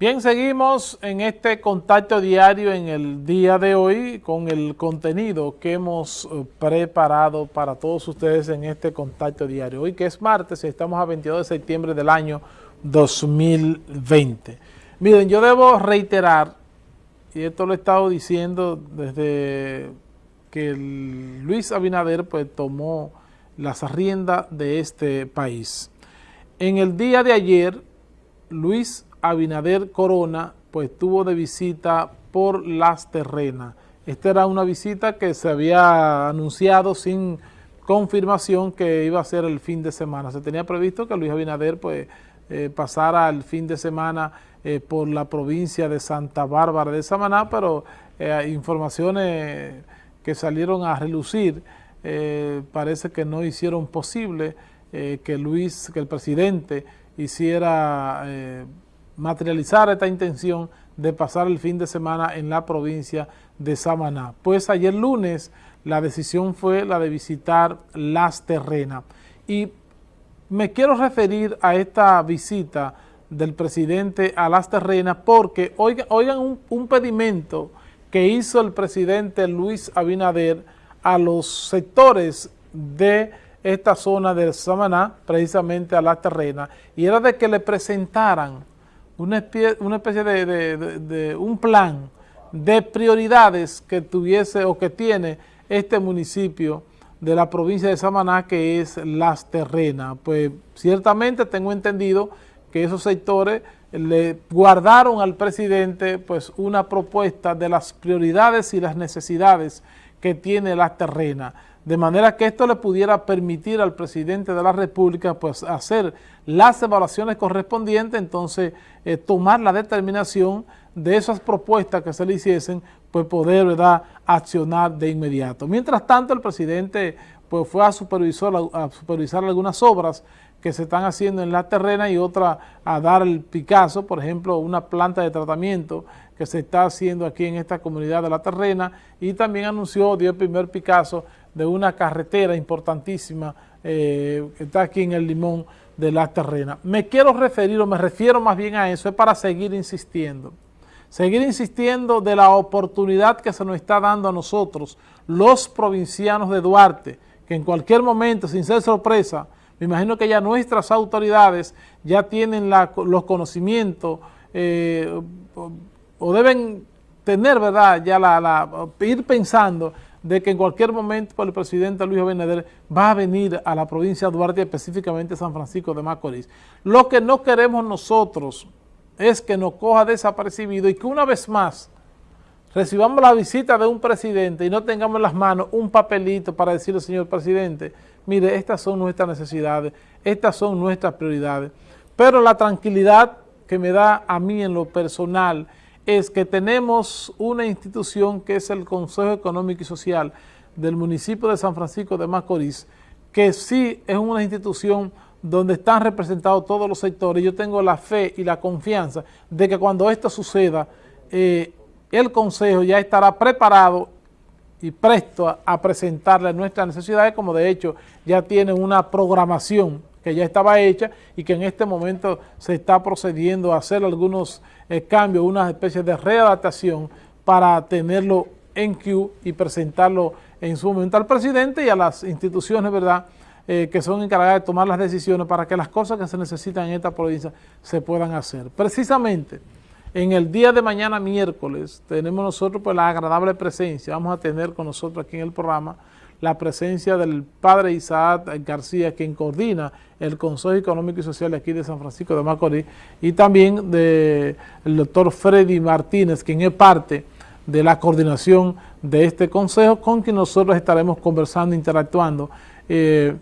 Bien, seguimos en este contacto diario en el día de hoy con el contenido que hemos eh, preparado para todos ustedes en este contacto diario. Hoy que es martes, estamos a 22 de septiembre del año 2020. Miren, yo debo reiterar, y esto lo he estado diciendo desde que Luis Abinader pues tomó las riendas de este país. En el día de ayer, Luis Abinader Corona pues tuvo de visita por Las Terrenas. Esta era una visita que se había anunciado sin confirmación que iba a ser el fin de semana. Se tenía previsto que Luis Abinader pues eh, pasara el fin de semana eh, por la provincia de Santa Bárbara de Samaná, pero eh, informaciones que salieron a relucir parece que no hicieron posible que Luis, que el presidente hiciera materializar esta intención de pasar el fin de semana en la provincia de Samaná. Pues ayer lunes la decisión fue la de visitar Las Terrenas. Y me quiero referir a esta visita del presidente a Las Terrenas porque oigan, un pedimento que hizo el presidente Luis Abinader a los sectores de esta zona de Samaná, precisamente a Las Terrenas, y era de que le presentaran una especie, de, un plan de prioridades que tuviese o que tiene este municipio de la provincia de Samaná, que es Las Terrenas. Pues ciertamente tengo entendido que esos sectores le guardaron al presidente pues una propuesta de las prioridades y las necesidades que tiene Las Terrenas de manera que esto le pudiera permitir al presidente de la República pues hacer las evaluaciones correspondientes, entonces eh, tomar la determinación de esas propuestas que se le hiciesen, pues poder ¿verdad? accionar de inmediato. Mientras tanto, el presidente pues fue a supervisar, a supervisar algunas obras que se están haciendo en la terrena y otra a dar el Picasso, por ejemplo, una planta de tratamiento que se está haciendo aquí en esta comunidad de la terrena y también anunció, dio el primer Picasso de una carretera importantísima eh, que está aquí en el Limón de la terrena. Me quiero referir, o me refiero más bien a eso, es para seguir insistiendo. Seguir insistiendo de la oportunidad que se nos está dando a nosotros, los provincianos de Duarte, que en cualquier momento, sin ser sorpresa, me imagino que ya nuestras autoridades ya tienen los conocimientos eh, o, deben tener, ¿verdad?, ya ir pensando de que en cualquier momento el presidente Luis Abinader va a venir a la provincia de Duarte, específicamente San Francisco de Macorís. Lo que no queremos nosotros es que nos coja desapercibido y que una vez más recibamos la visita de un presidente y no tengamos en las manos un papelito para decirle, señor presidente, mire, estas son nuestras necesidades, estas son nuestras prioridades. Pero la tranquilidad que me da a mí en lo personal es que tenemos una institución que es el Consejo Económico y Social del municipio de San Francisco de Macorís, que sí es una institución donde están representados todos los sectores. Yo tengo la fe y la confianza de que cuando esto suceda, eh, el Consejo ya estará preparado y presto a, a, presentarle nuestras necesidades, como de hecho ya tiene una programación que ya estaba hecha y que en este momento se está procediendo a hacer algunos eh, cambios, una especie de readaptación para tenerlo en Q y presentarlo en su momento al presidente y a las instituciones, ¿verdad?, eh, que son encargadas de tomar las decisiones para que las cosas que se necesitan en esta provincia se puedan hacer. Precisamente, en el día de mañana miércoles tenemos nosotros pues la agradable presencia, vamos a tener con nosotros aquí en el programa la presencia del padre Isaac García, quien coordina el Consejo Económico y Social aquí de San Francisco de Macorís, y también del doctor Freddy Martínez, quien es parte de la coordinación de este consejo, con quien nosotros estaremos conversando, interactuando, eh,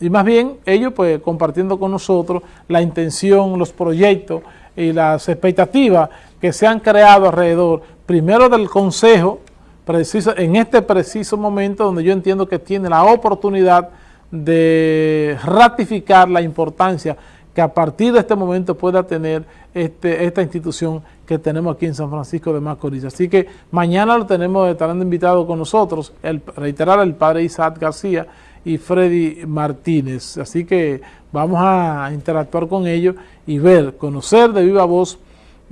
y más bien ellos pues compartiendo con nosotros la intención, los proyectos y las expectativas que se han creado alrededor, primero del consejo, preciso, en este preciso momento donde yo entiendo que tiene la oportunidad de ratificar la importancia que a partir de este momento pueda tener este, esta institución que tenemos aquí en San Francisco de Macorís. Así que mañana lo tenemos, estarán invitados con nosotros, el, reiterar el padre Isaac García y Freddy Martínez. Así que vamos a interactuar con ellos y ver, conocer de viva voz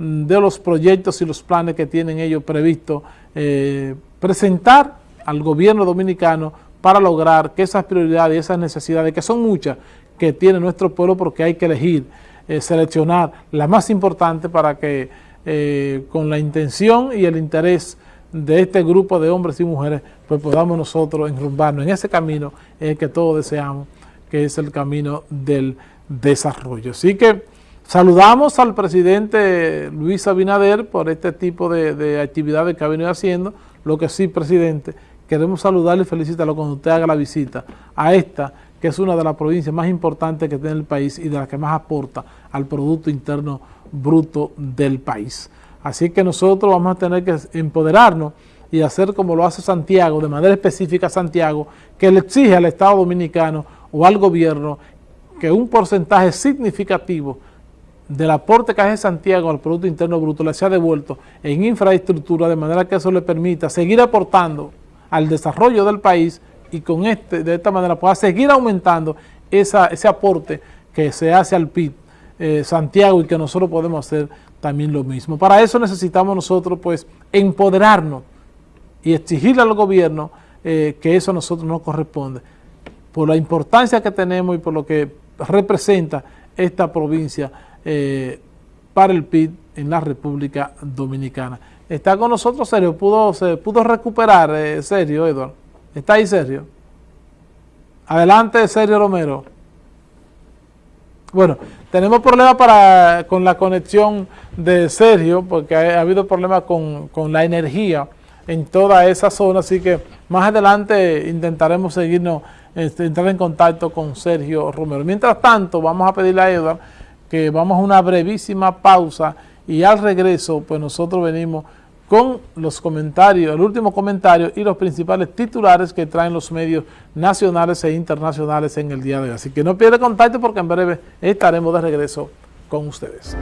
de los proyectos y los planes que tienen ellos previsto eh, presentar al gobierno dominicano para lograr que esas prioridades y esas necesidades, que son muchas, que tiene nuestro pueblo porque hay que elegir, eh, seleccionar la más importante para que eh, con la intención y el interés de este grupo de hombres y mujeres, pues podamos nosotros enrumbarnos en ese camino que todos deseamos, que es el camino del desarrollo. Así que saludamos al presidente Luis Abinader por este tipo de, de actividades que ha venido haciendo, lo que sí, presidente, queremos saludarle y felicitarlo cuando usted haga la visita a esta, que es una de las provincias más importantes que tiene el país y de las que más aporta al Producto Interno Bruto del país. Así que nosotros vamos a tener que empoderarnos y hacer como lo hace Santiago, de manera específica Santiago, que le exige al Estado Dominicano o al gobierno que un porcentaje significativo del aporte que hace Santiago al Producto Interno Bruto le sea devuelto en infraestructura, de manera que eso le permita seguir aportando al desarrollo del país y con este, de esta manera pueda seguir aumentando esa, ese aporte que se hace al PIB eh, Santiago y que nosotros podemos hacer también lo mismo. Para eso necesitamos nosotros pues empoderarnos y exigirle al gobierno eh, que eso a nosotros nos corresponde, por la importancia que tenemos y por lo que representa esta provincia eh, para el PIB en la República Dominicana. Está con nosotros Sergio, pudo, se pudo recuperar eh, Sergio, Eduardo. ¿Está ahí Sergio? Adelante Sergio Romero. Bueno, tenemos problemas para, con la conexión de Sergio, porque ha, habido problemas con, la energía en toda esa zona, así que más adelante intentaremos seguirnos, este, entrar en contacto con Sergio Romero. Mientras tanto, vamos a pedirle a Eduardo que vamos a una brevísima pausa y al regreso, pues nosotros venimos con los comentarios, el último comentario y los principales titulares que traen los medios nacionales e internacionales en el día de hoy. Así que no pierda contacto porque en breve estaremos de regreso con ustedes.